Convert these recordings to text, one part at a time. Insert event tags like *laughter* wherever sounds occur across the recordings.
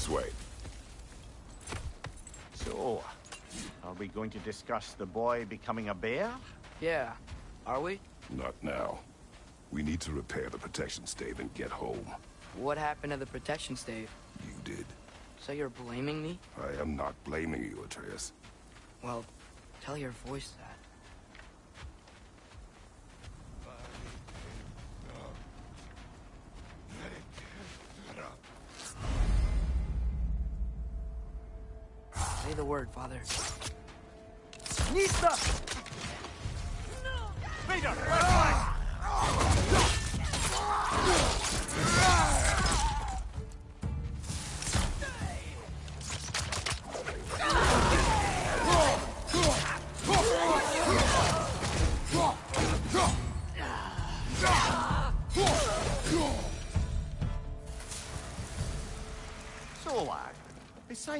This way. So, are we going to discuss the boy becoming a bear? Yeah. Are we? Not now. We need to repair the protection stave and get home. What happened to the protection stave? You did. So you're blaming me? I am not blaming you, Atreus. Well, tell your voice that.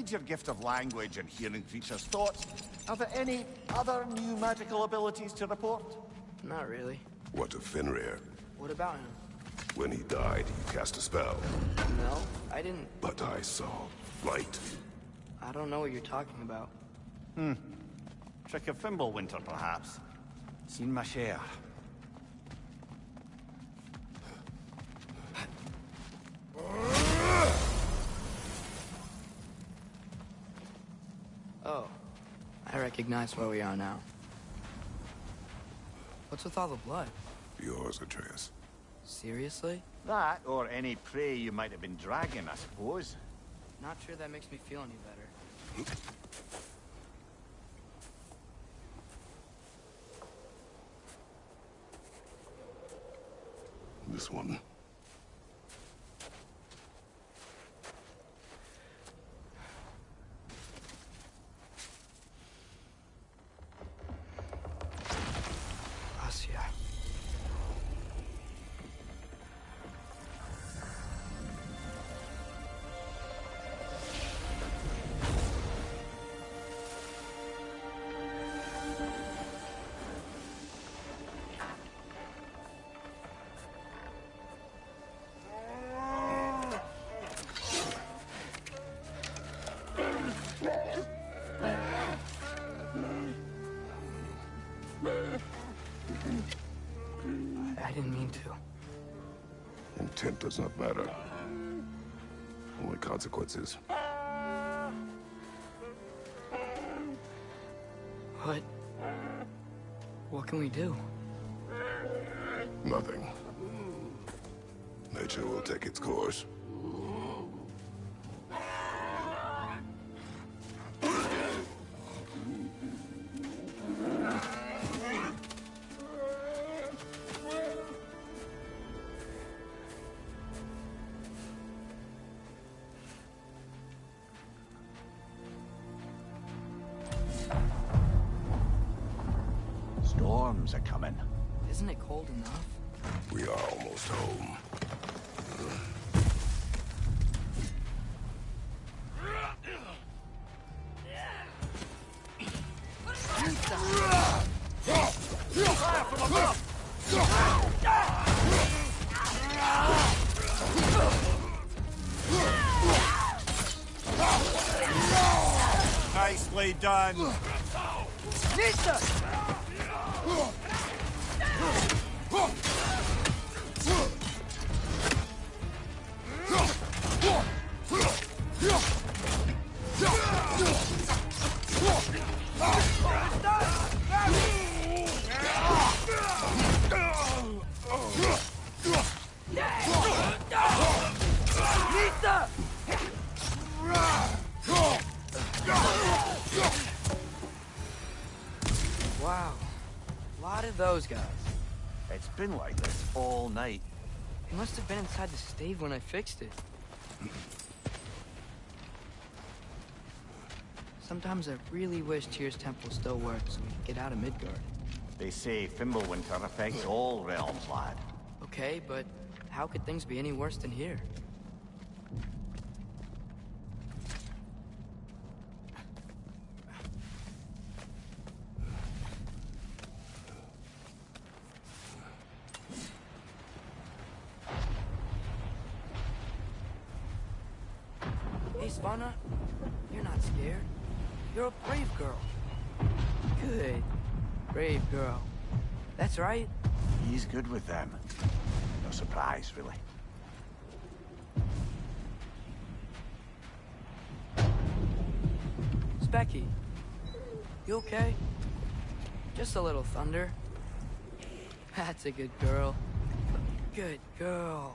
Besides your gift of language and hearing creatures' thoughts, are there any other new magical abilities to report? Not really. What of Fenrir? What about him? When he died, he cast a spell. No, I didn't. But I saw light. I don't know what you're talking about. Hmm. Trick of Fimbulwinter, perhaps? Seen my share. Recognize where we are now. What's with all the blood? Yours, Atreus. Seriously? That, or any prey you might have been dragging, I suppose. Not sure that makes me feel any better. This one. Intent does not matter. Only consequences. What? What can we do? Nothing. Nature will take its course. Been inside the stave when I fixed it. Sometimes I really wish Tyr's temple still worked so we could get out of Midgard. They say Fimbulwinter affects all realms, lad. Okay, but how could things be any worse than here? Hey, Svanna, you're not scared. You're a brave girl. Good. Brave girl. That's right. He's good with them. No surprise, really. Speki, you okay? Just a little thunder. That's a good girl. Good girl.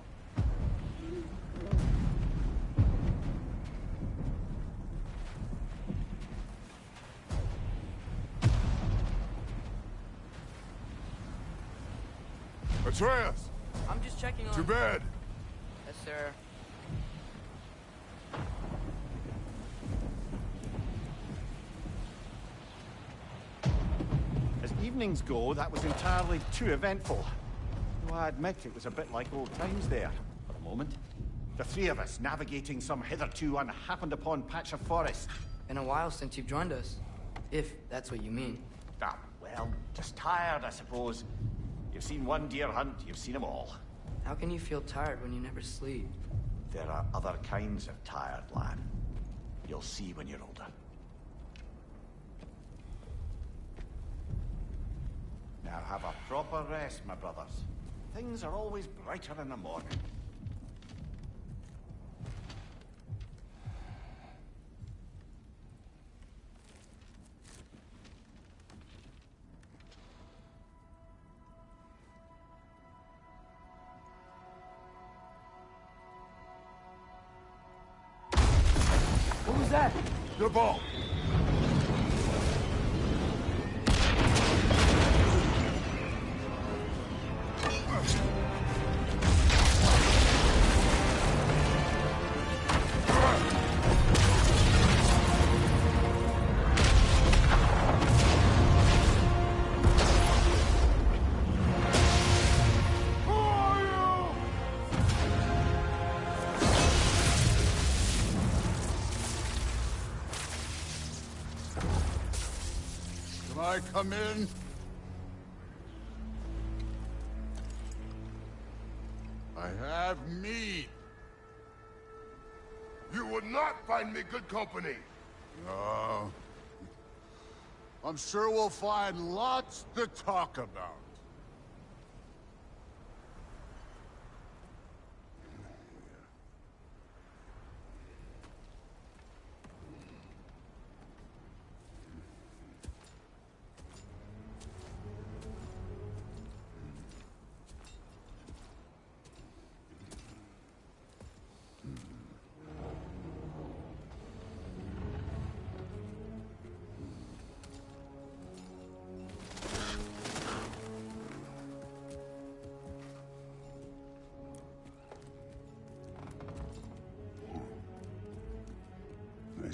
Atreus! I'm just checking on... To bed! Yes, sir. As evenings go, that was entirely too eventful. Though I admit it was a bit like old times there, for a moment. The three of us navigating some hitherto unhappened upon patch of forest. Been a while since you've joined us. If that's what you mean. Ah, well, just tired, I suppose. You've seen one deer hunt, you've seen them all. How can you feel tired when you never sleep? There are other kinds of tired, lad. You'll see when you're older. Now have a proper rest, my brothers. Things are always brighter in the morning. Ball! I come in? I have meat. You would not find me good company. No. I'm sure we'll find lots to talk about.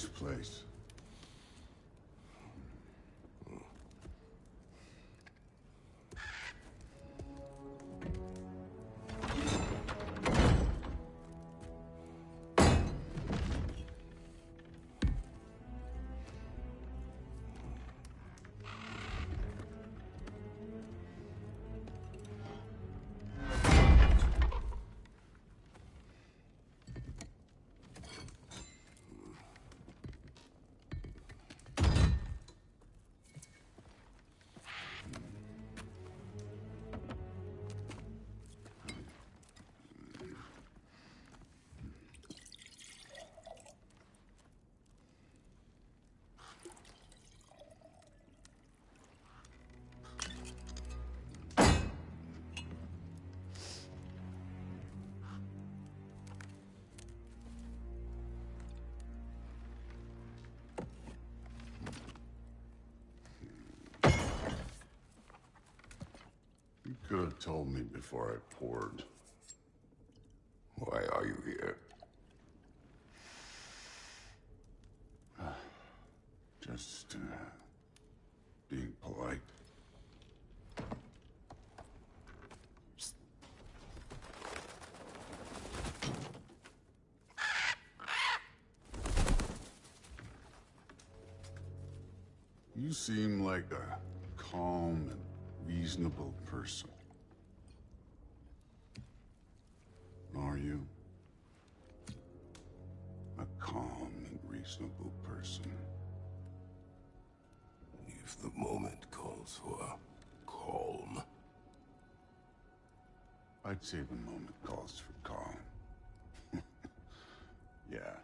Nice place. Could have told me before I poured. Why are you here? *sighs* Just, uh, being polite. You seem like a calm and reasonable person. I'd say the moment calls for calm. *laughs* yeah.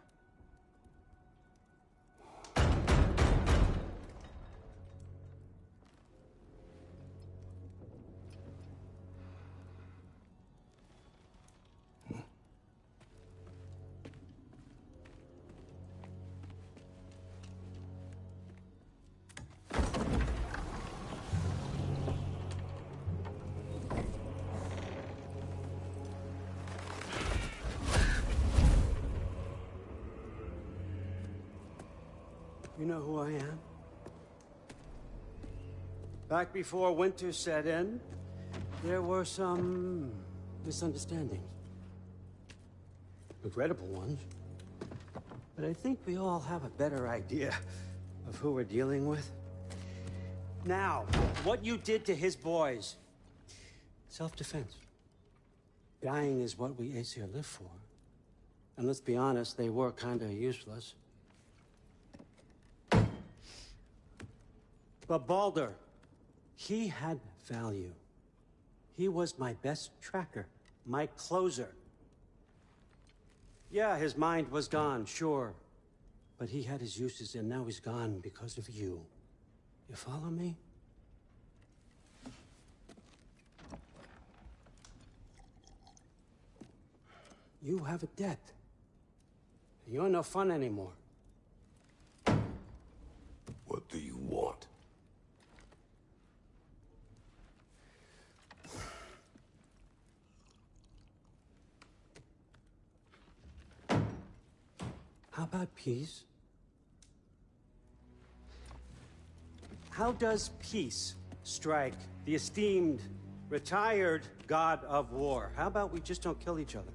Know who I am? Back before winter set in, there were some misunderstandings. Regrettable ones. But I think we all have a better idea of who we're dealing with. Now, what you did to his boys. Self-defense. Dying is what we Aesir live for. And let's be honest, they were kinda useless. But Baldur, he had value. He was my best tracker, my closer. Yeah, his mind was gone, sure. But he had his uses, and now he's gone because of you. You follow me? You have a debt. You're no fun anymore. What do you want? How about peace? How does peace strike the esteemed, retired god of war? How about we just don't kill each other?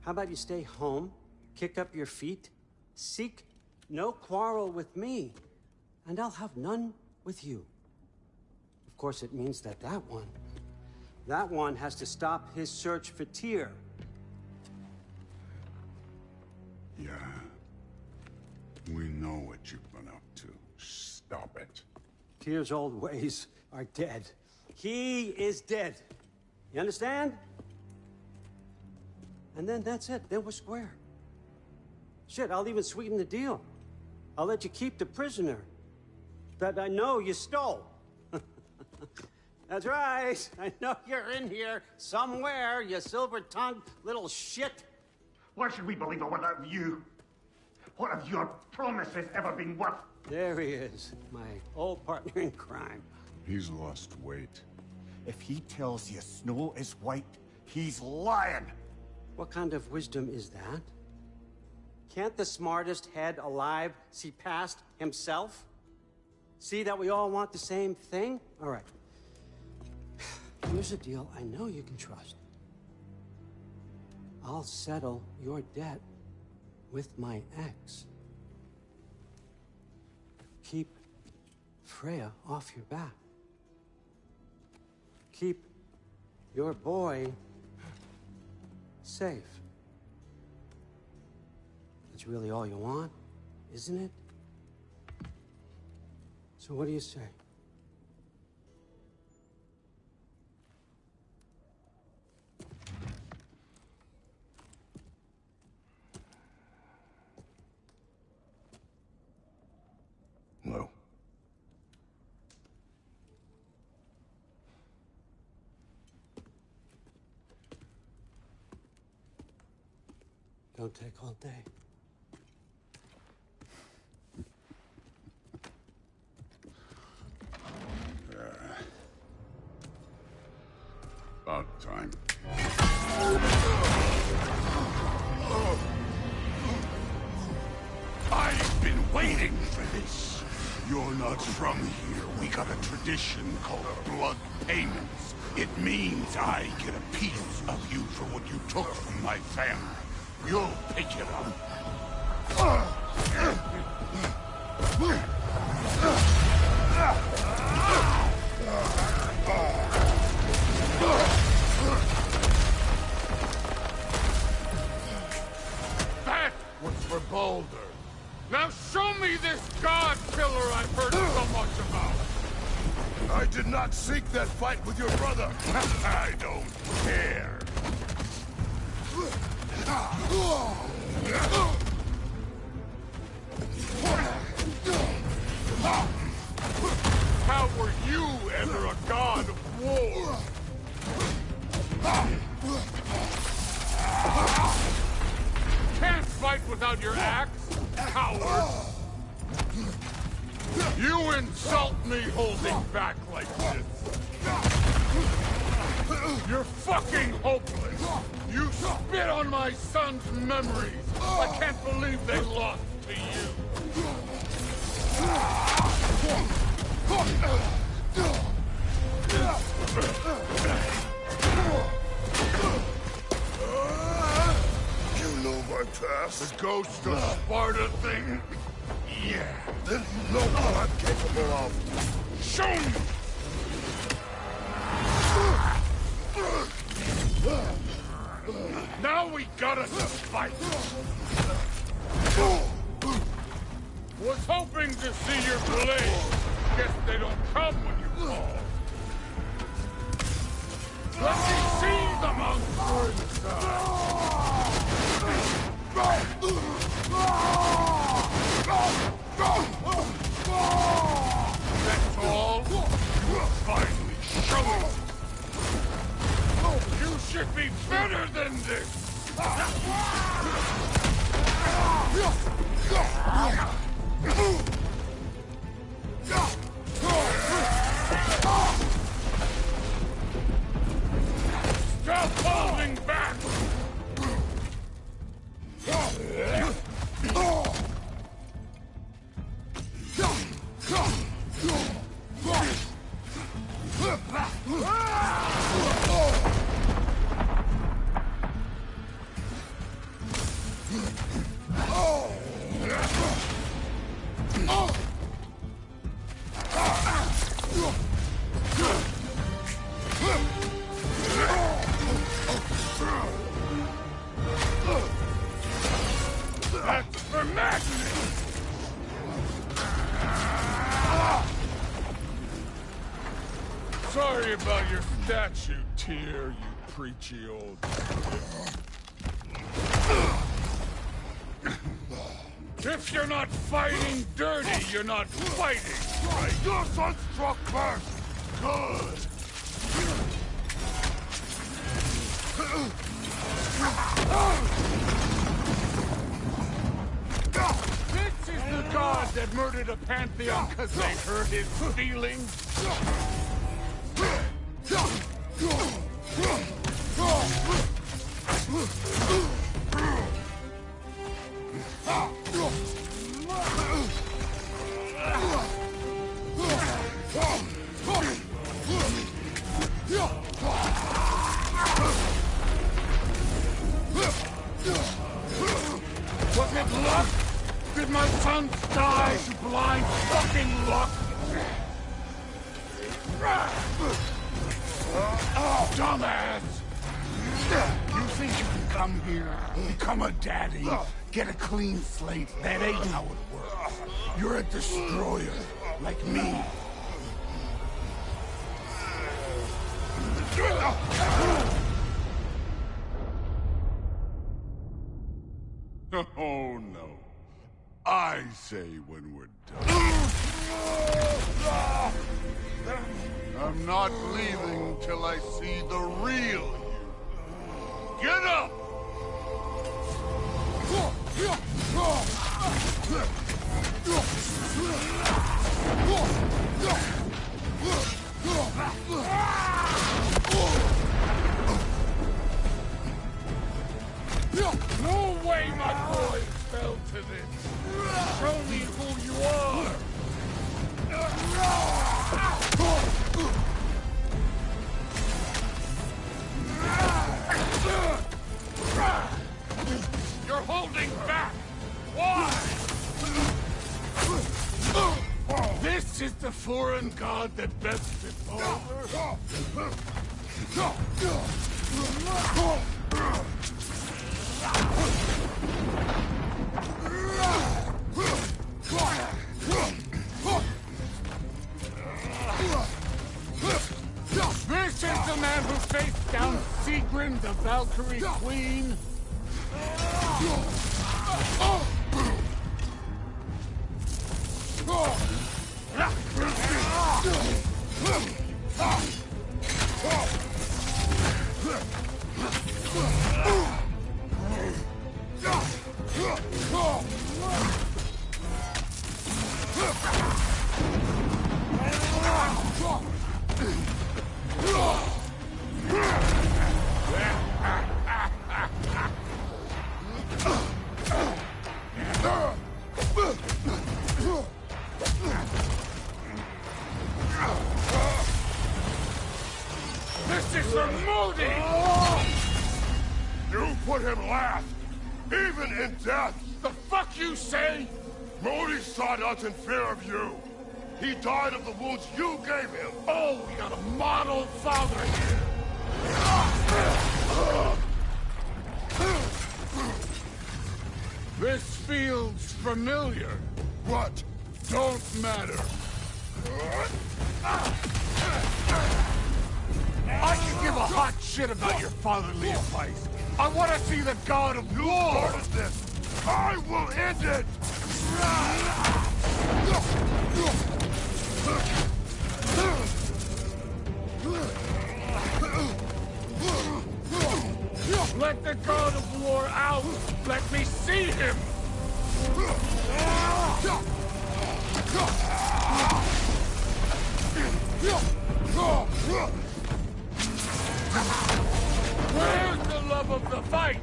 How about you stay home, kick up your feet, seek no quarrel with me, and I'll have none with you. Of course, it means that that one, that one has to stop his search for Tyr. Yeah. Stop it. Tyr's old ways are dead. He is dead. You understand? And then that's it. Then we're square. Shit, I'll even sweeten the deal. I'll let you keep the prisoner that I know you stole. *laughs* that's right. I know you're in here somewhere, you silver-tongued little shit. Why should we believe a word of you? What have your promises ever been worth? There he is, my old partner in crime. He's lost weight. If he tells you snow is white, he's lying. What kind of wisdom is that? Can't the smartest head alive see past himself? See that we all want the same thing? All right. Here's a deal I know you can trust. I'll settle your debt with my ex. Keep Freya off your back. Keep your boy safe. That's really all you want, isn't it? So what do you say? Take all day. About time. I've been waiting for this. You're not from here. We got a tradition called blood payments. It means I get a piece of you for what you took from my family. You'll pick it up. That was for Baldur. Now show me this god killer I've heard so much about! I did not seek that fight with your brother! *laughs* I don't care! How were you ever a god of war? Can't fight without your axe, coward! You insult me holding back like this! You're fucking hopeless! You spit on my son's memories! I can't believe they lost to you! You know my past? The ghost of Sparta thing? Yeah. Then you know what I'm capable of. Show me! Now we got us a fight! Was hoping to see your blade. Guess they don't come when you call. Let me see the monster That's all? Finally showing should be better than this! Stop Sorry about your statue, Tyr, you preachy old... *clears throat* If you're not fighting dirty, you're not fighting, right? Your son struck first! Good! This is the god that murdered a pantheon because they hurt his feelings? ゴー! You're a destroyer, like me. Oh no. I say when we're done. I'm not leaving till I see the real you. Get up! No way my boy fell to this! Show me who you are! You're holding back! Why? This Is the foreign god that bets it This is the man who faced down Sigrun, the Valkyrie Queen. Feels familiar. What? Don't matter. I can give a hot shit about your fatherly advice. I want to see the god of war! started this. I will end it. Let the god of war out! Let me see him! Where's the love of the fight?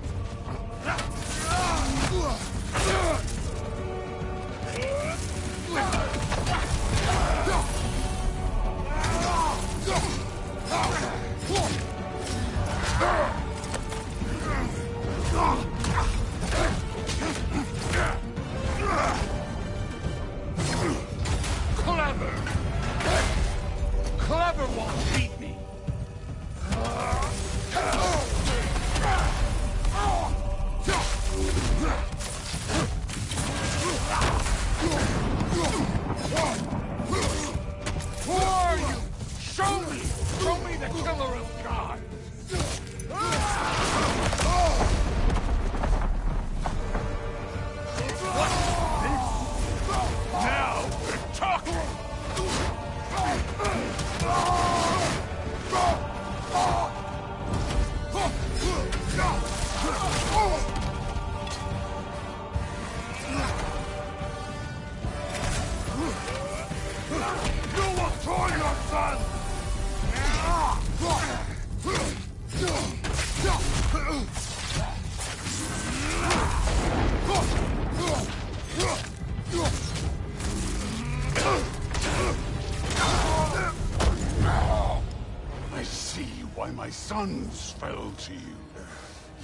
Sons fell to you.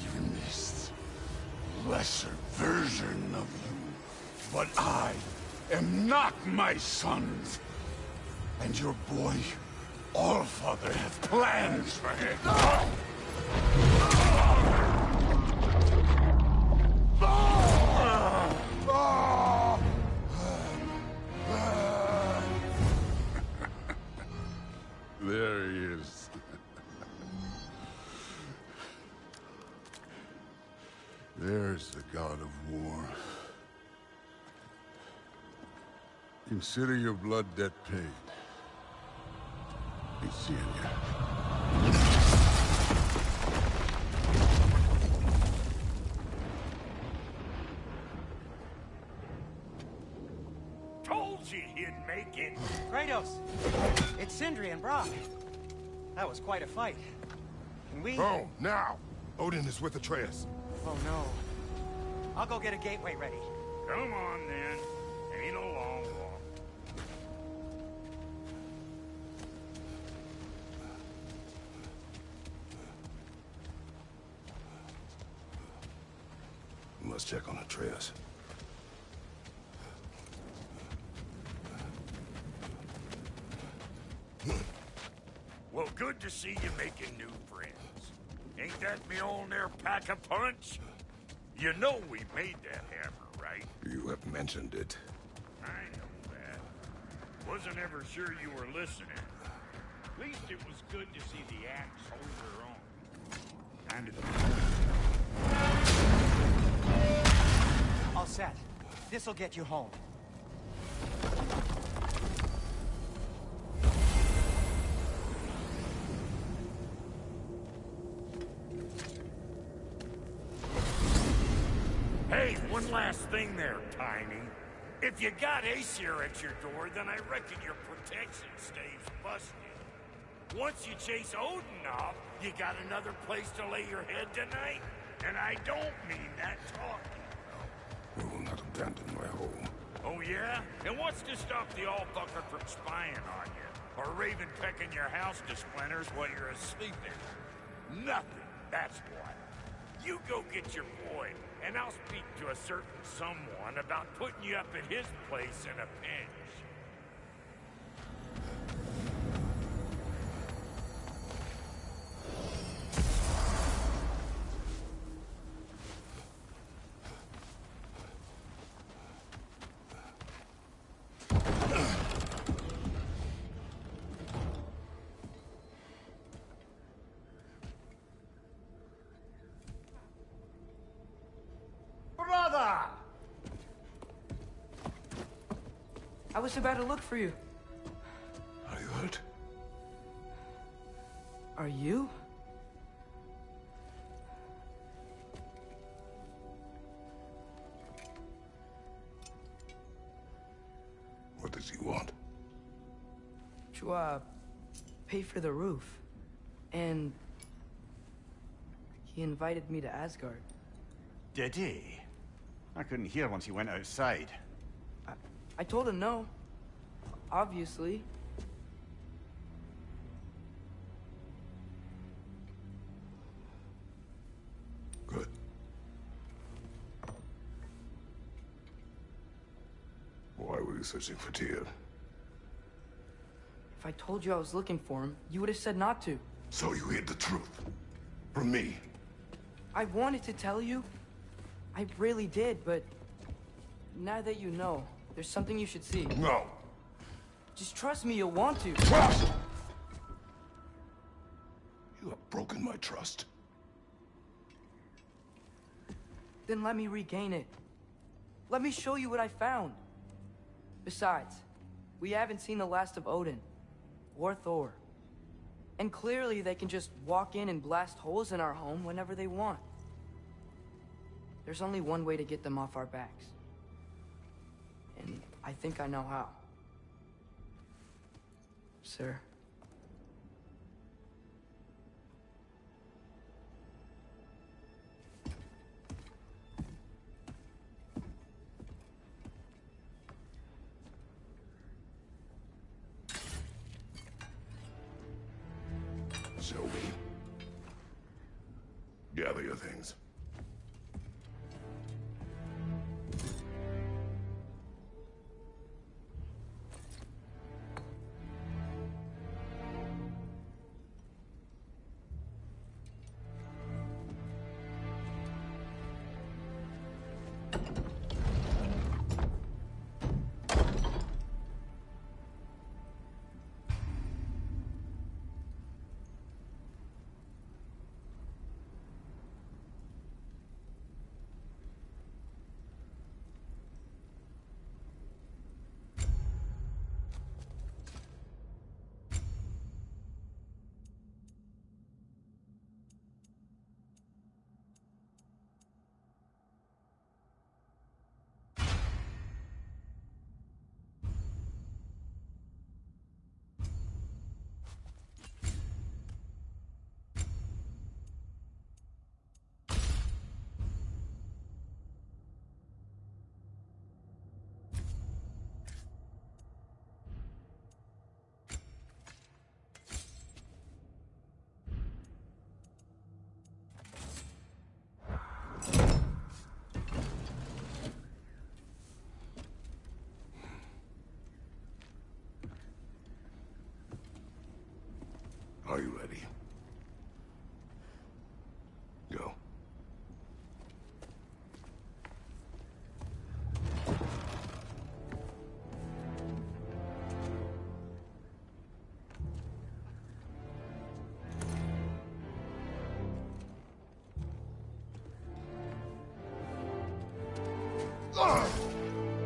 Even this lesser version of you. But I am not my sons. And your boy, Allfather, have plans for him. Consider your blood debt paid. Be seeing you. Told you he'd make it. Kratos! It's Sindri and Brok. That was quite a fight. Can we... Oh, now! Odin is with Atreus. Oh, no. I'll go get a gateway ready. Come on, then. To see you making new friends. Ain't that me old there pack a punch? You know we made that hammer, right? You have mentioned it. I know that. Wasn't ever sure you were listening. At least it was good to see the axe hold her own. kind of... All set. This'll get you home. Thing there, Tiny. If you got Aesir at your door, then I reckon your protection stave's busted. Once you chase Odin off, you got another place to lay your head tonight? And I don't mean that talking. We will not abandon my home. Oh yeah? And what's to stop the all-fucker from spying on you? Or Raven pecking your house to splinters while you're asleep in? Nothing, that's what. You go get your boy, and I'll speak to a certain someone about putting you up at his place in a pinch. Was about to look for you. Are you hurt? Are you? What does he want? To, uh, pay for the roof. And... He invited me to Asgard. Did he? I couldn't hear once he went outside. I told him no. Obviously. Good. Why were you searching for Tyr? If I told you I was looking for him, you would have said not to. So you hid the truth. From me. I wanted to tell you. I really did, but... Now that you know, there's something you should see. No. Just trust me, you'll want to. Trust! You have broken my trust. Then let me regain it. Let me show you what I found. Besides, we haven't seen the last of Odin. Or Thor. And clearly they can just walk in and blast holes in our home whenever they want. There's only one way to get them off our backs. And I think I know how. Sir. Are you ready? Go.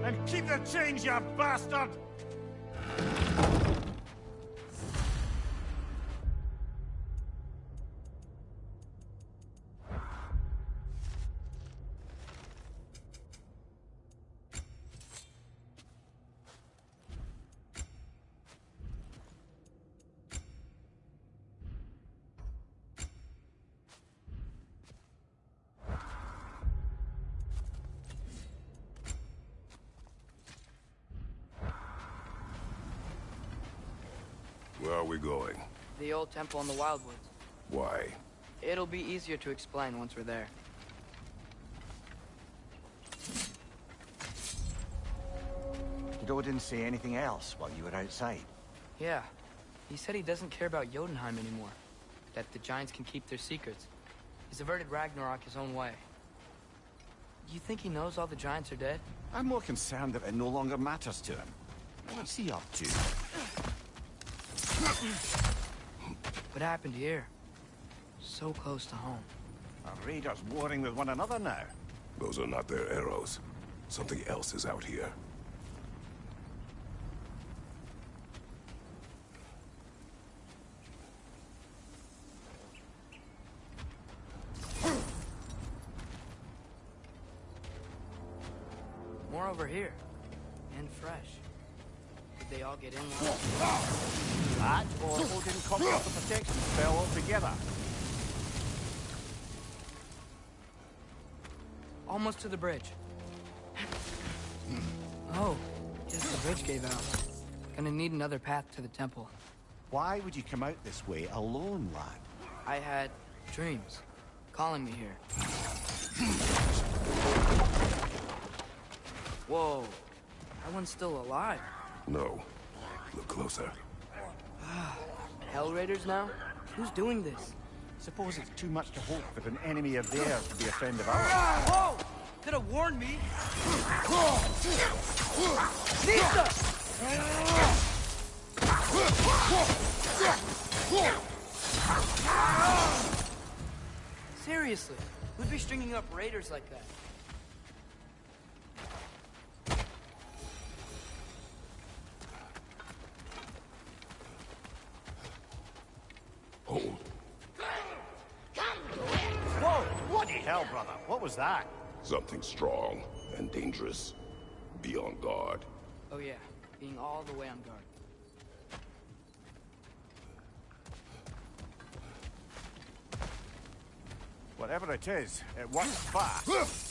And keep the change, you bastard! The old temple in the Wildwoods. Why? It'll be easier to explain once we're there. You didn't say anything else while you were outside? Yeah. He said he doesn't care about Jotunheim anymore. That the Giants can keep their secrets. He's averted Ragnarok his own way. You think he knows all the Giants are dead? I'm more concerned that it no longer matters to him. What's he up to? What happened here? So close to home. Are raiders warring with one another now? Those are not their arrows. Something else is out here. Almost to the bridge. Oh, guess the bridge gave out. Gonna need another path to the temple. Why would you come out this way alone, lad? I had dreams calling me here. Whoa, that one's still alive. No. Look closer. Hell Raiders now? Who's doing this? Suppose it's too much to hope that an enemy of theirs to be a friend of ours. Whoa! Could have warned me. Seriously, who'd be stringing up raiders like that? Home. Whoa! Bloody hell, brother. What was that? Something strong and dangerous. Be on guard. Oh yeah, being all the way on guard. Whatever it is, it works fast. *laughs*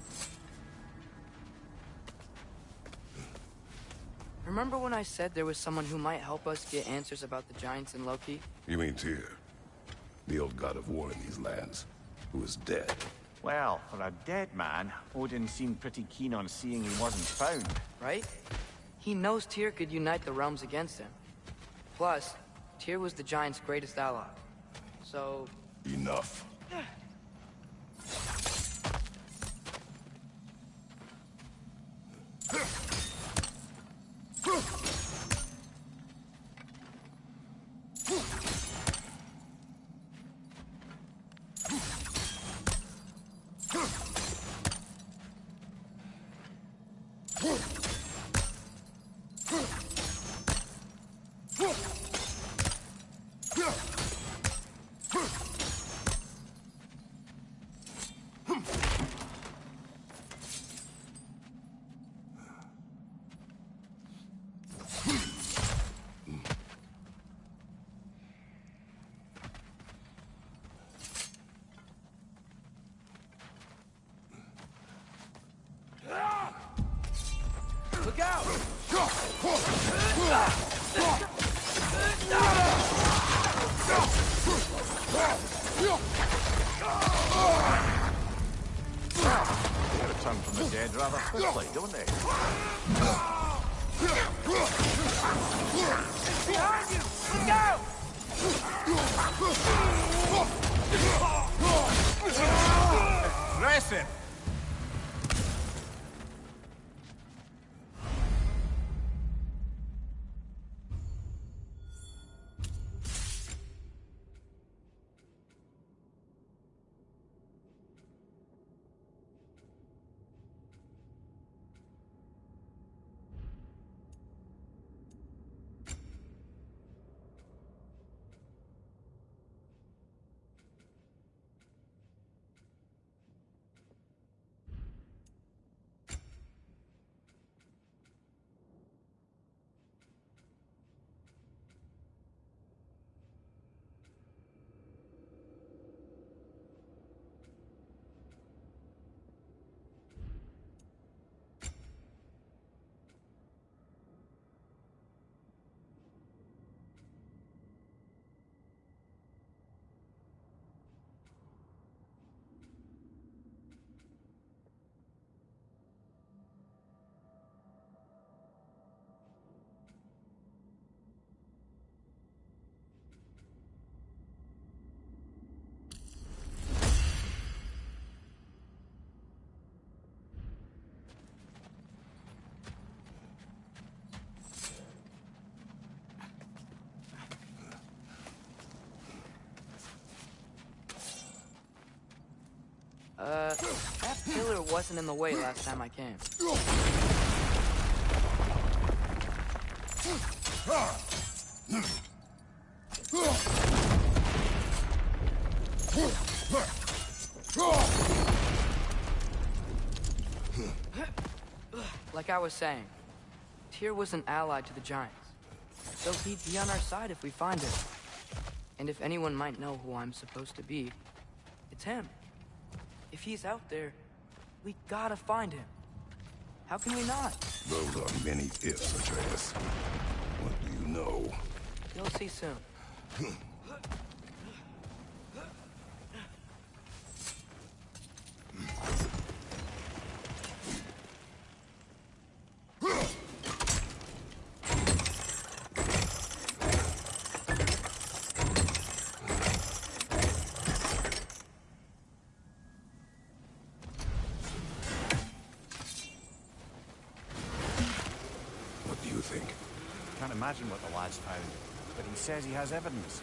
I said there was someone who might help us get answers about the Giants and Loki? You mean Tyr? The old god of war in these lands, who is dead. Well, for a dead man, Odin seemed pretty keen on seeing he wasn't found. right? He knows Tyr could unite the realms against him. Plus, Tyr was the Giants' greatest ally. So, Enough. Dead rather quickly, don't they? Behind you! Look out! Uh, that pillar wasn't in the way last time I came. Like I was saying, Tyr was an ally to the Giants. So he'd be on our side if we find him. And if anyone might know who I'm supposed to be, it's him. If he's out there, we gotta find him. How can we not? Those are many ifs, Atreus. What do you know? You'll see soon. *laughs* What do you think? Can't imagine what the lad's found, but he says he has evidence.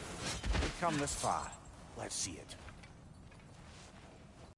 We've come this far. Let's see it.